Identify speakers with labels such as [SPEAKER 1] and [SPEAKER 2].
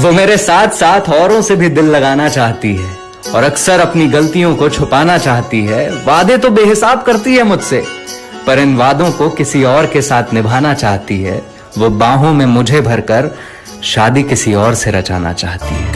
[SPEAKER 1] वो मेरे साथ साथ औरों से भी दिल लगाना चाहती है और अक्सर अपनी गलतियों को छुपाना चाहती है। वादे तो बेहिसाब करती है मुझसे, पर इन वादों को किसी और के साथ निभाना चाहती है। वो बाहों में मुझे भरकर शादी किसी और से रचाना चाहती है।